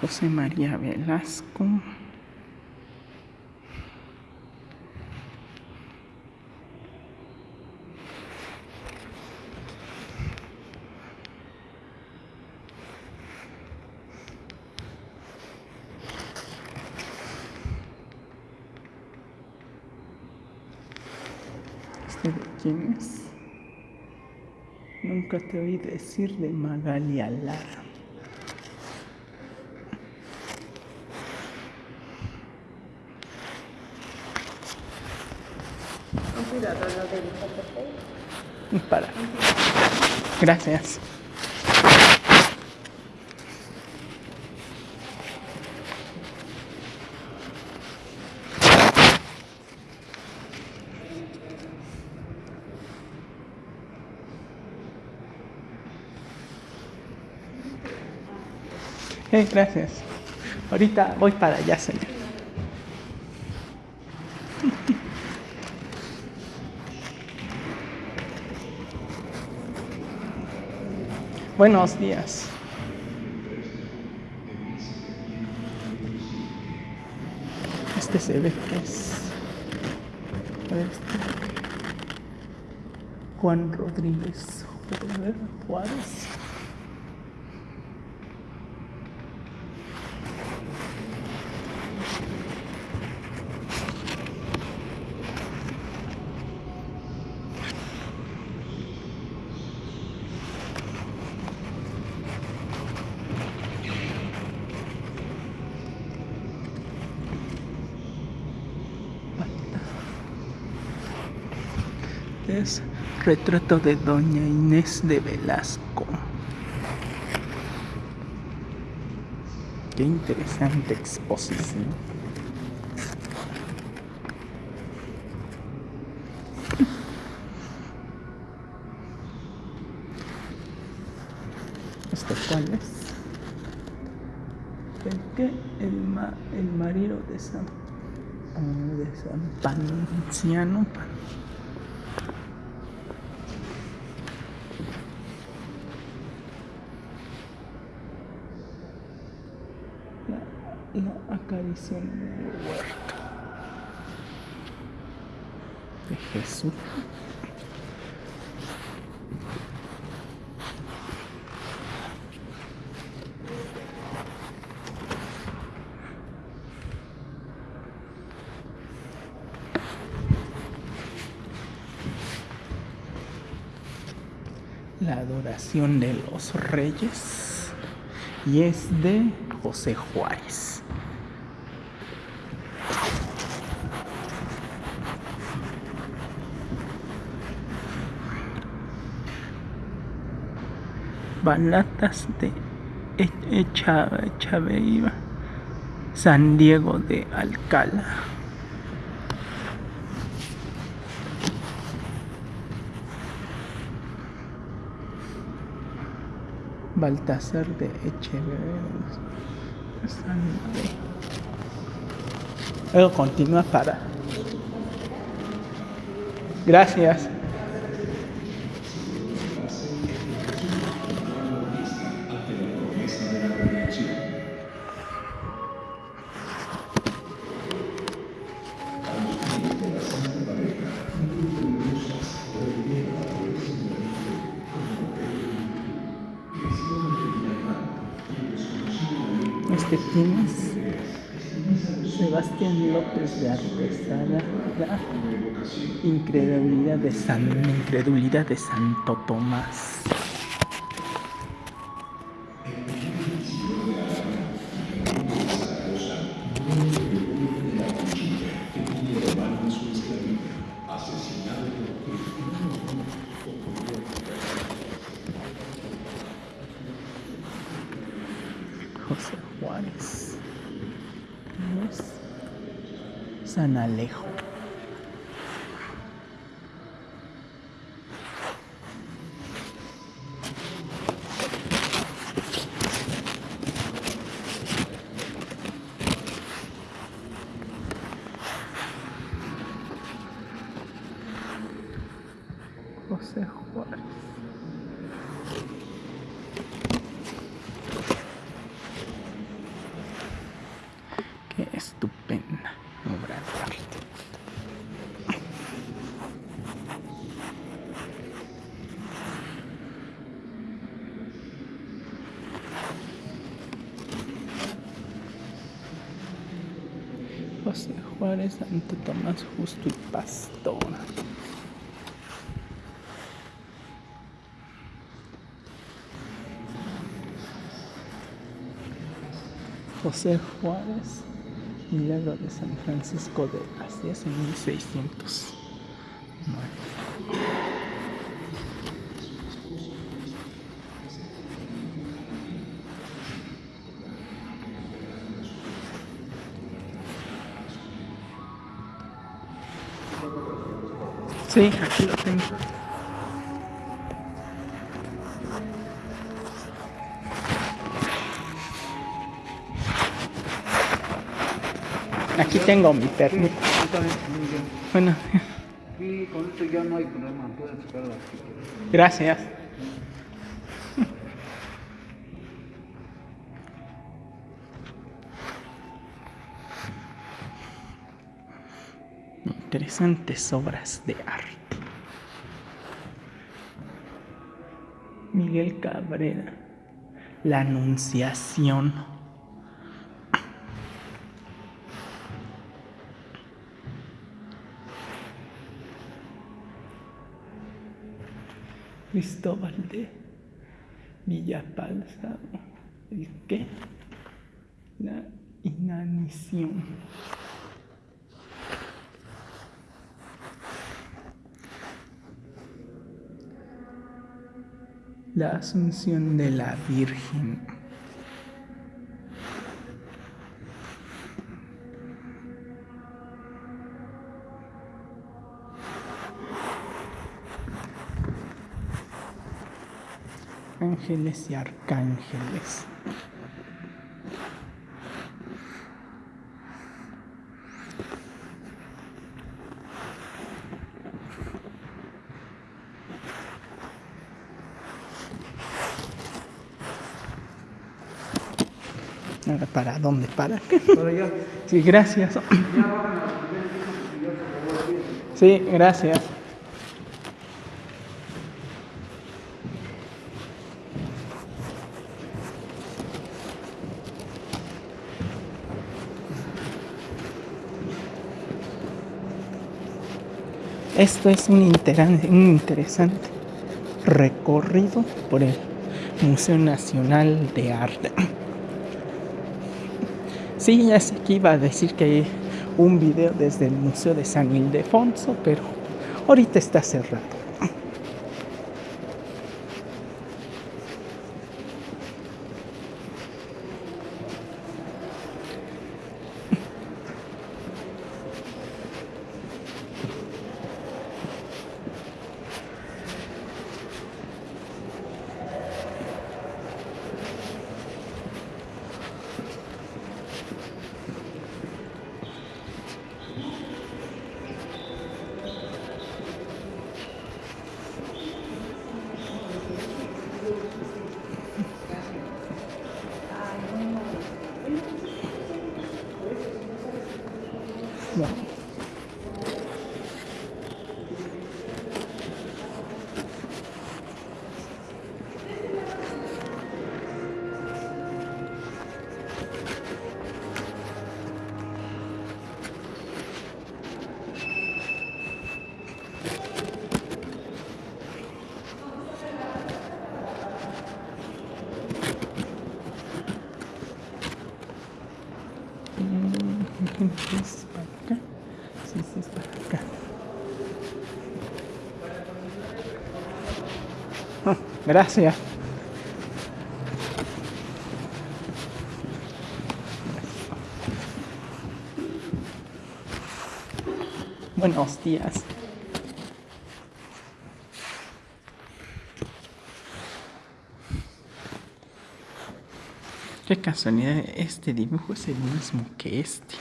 José María Velasco. ¿Este de quién es? Nunca te oí decir de Magali Lara. Para. Gracias. Eh, gracias. Ahorita voy para allá, señor. Buenos días. Este se ve que este. Juan Rodríguez. Retrato de Doña Inés de Velasco. Qué interesante exposición. ¿Este cuál es? ¿El qué? El, ma el marido de San, de San Panciano. La acarición en el huerto de Jesús. La adoración de los reyes y es de José Juárez. Balatas de Echaveiva, San Diego de Alcalá. Baltasar de Echeverría. Luego continúa para. Gracias. San, incredulidad de Santo Tomás. San Alejo. José Juárez. Juárez, Santo Tomás Justo y Pastor. José Juárez, milagro de San Francisco de Asís en 1600. Sí, aquí lo tengo. Aquí tengo mi permiso. Bueno. Y con esto ya no hay problema, pueden sacarla. Gracias. Interesantes obras de arte. Miguel Cabrera. La Anunciación. Cristóbal de Villapalza. ¿El qué? La inanición. La Asunción de la Virgen. Ángeles y arcángeles. ¿Para dónde? ¿Para. Sí, gracias. Sí, gracias. Esto es un, un interesante recorrido por el Museo Nacional de Arte. Sí, ya sé que iba a decir que hay un video desde el Museo de San Ildefonso, pero ahorita está cerrado. No. Gracias. Buenos días. Qué casualidad, este dibujo es el mismo que este.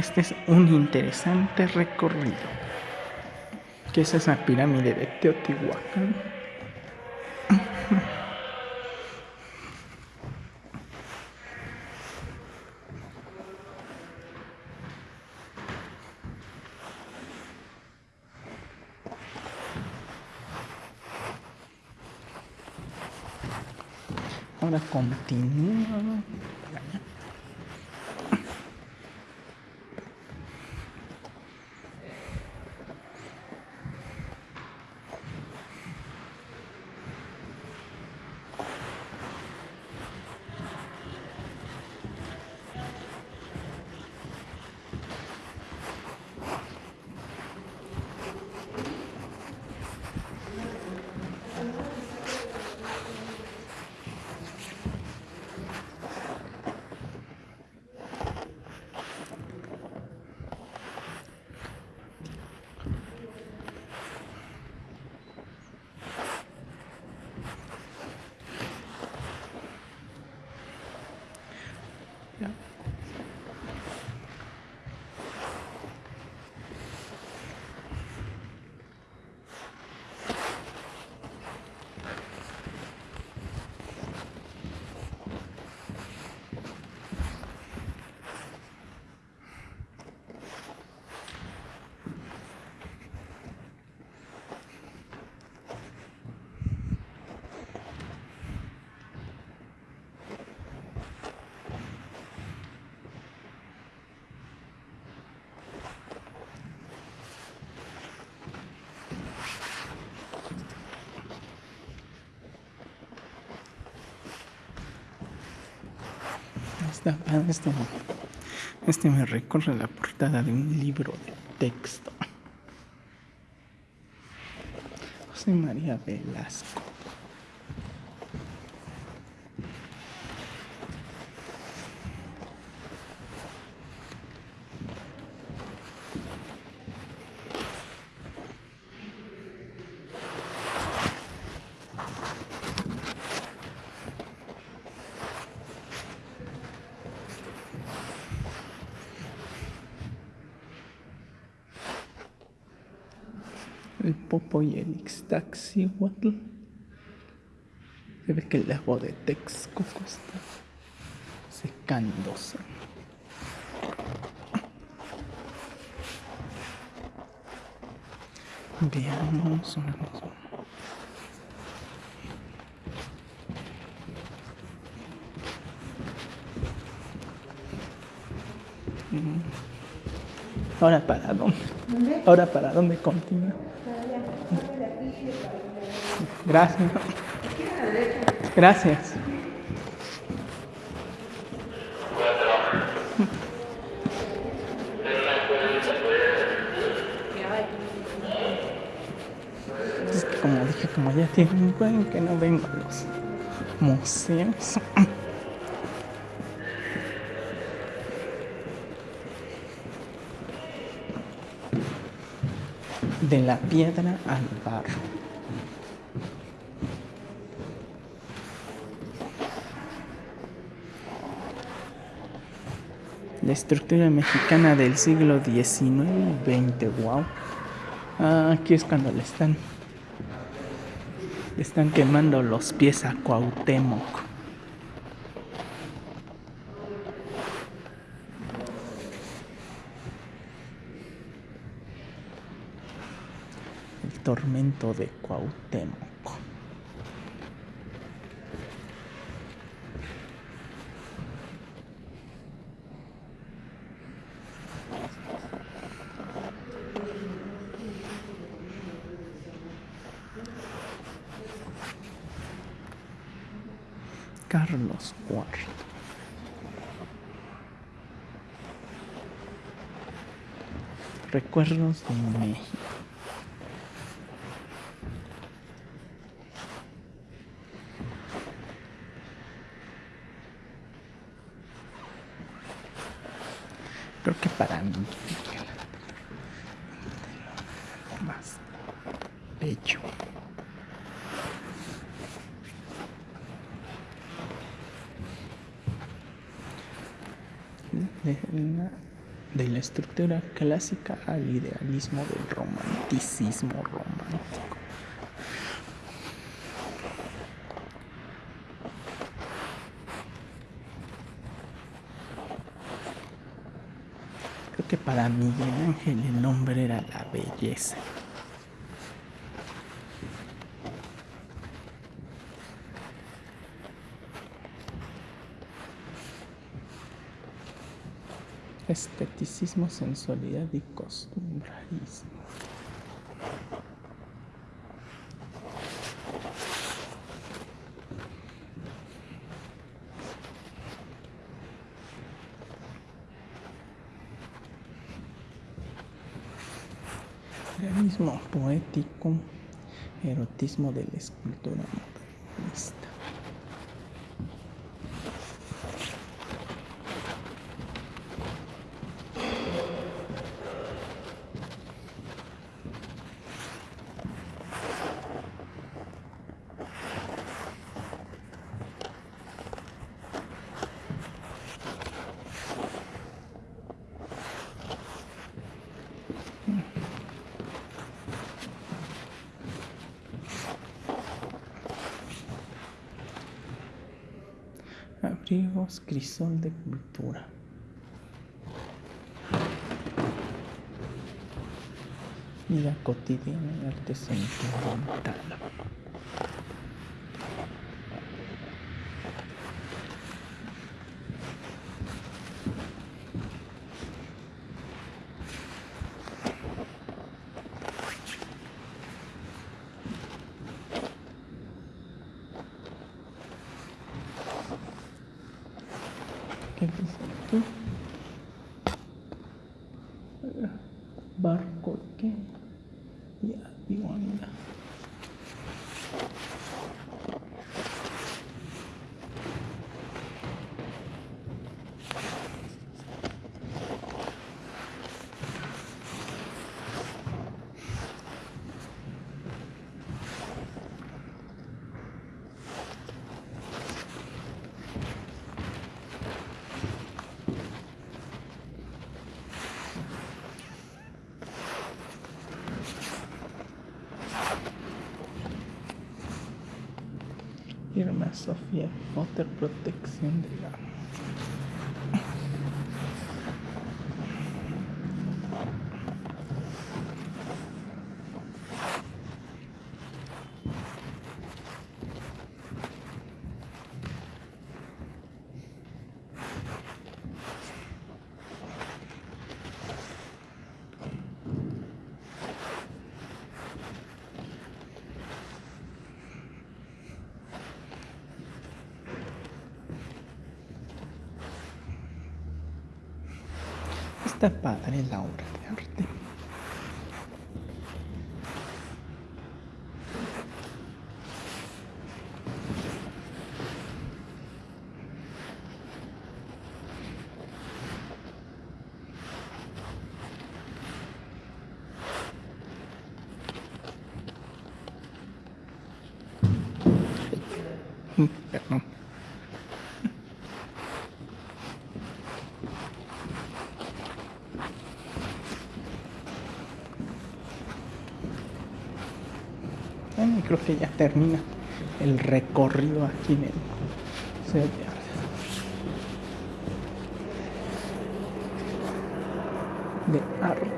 Este es un interesante recorrido. ¿Qué es esa pirámide de Teotihuacán? Ahora continúa. Este, este me recorre la portada de un libro de texto. José María Velasco. El Popo y el Ixtaxihuatl. Se ve que el lago de Texcoco está secándose. Veamos una cosa. Mm. Ahora para dónde? Ahora para dónde continúa? Gracias. Gracias. Como dije, como ya tiene un que no vengo a los museos. De la piedra al barro. La estructura mexicana del siglo XIX y XX, wow. Ah, aquí es cuando le están, le están quemando los pies a Cuauhtémoc. Tormento de Cuauhtémoc. Carlos IV. Recuerdos de México. Creo que para más la de la estructura clásica al idealismo del romanticismo romántico. Que para Miguel Ángel el nombre era la belleza. esteticismo, sensualidad y costumbrismo. Erotismo de la escultura. Crisol de cultura. Vida cotidiana y arte Sofía Potter Protección de la Está padre la obra de arte. Perdón. Bueno, creo que ya termina el recorrido aquí en el de arte.